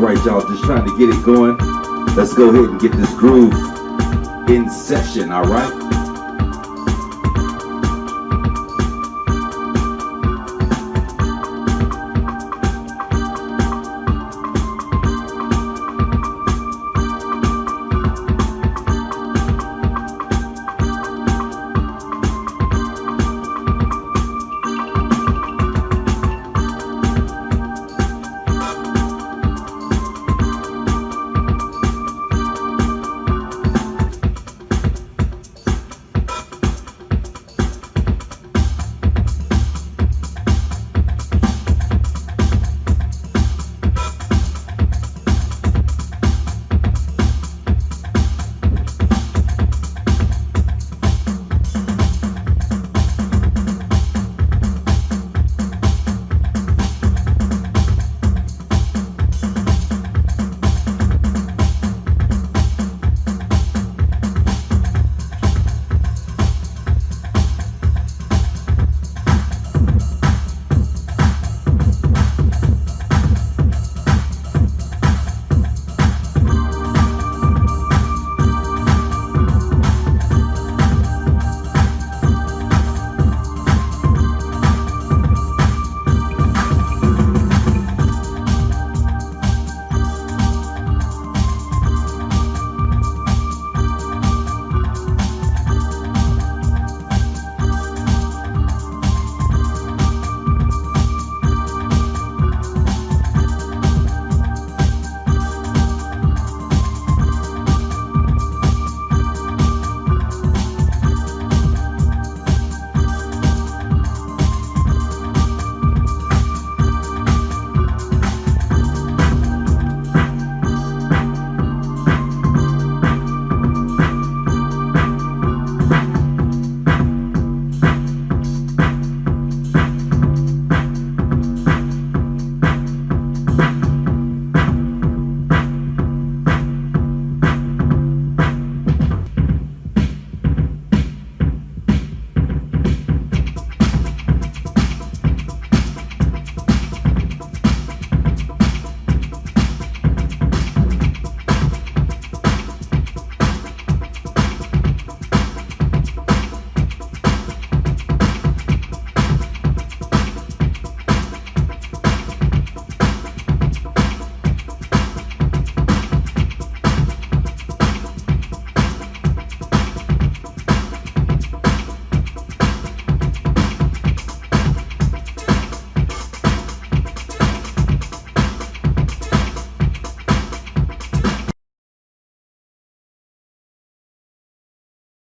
All right, y'all. Just trying to get it going. Let's go ahead and get this groove in session, all right?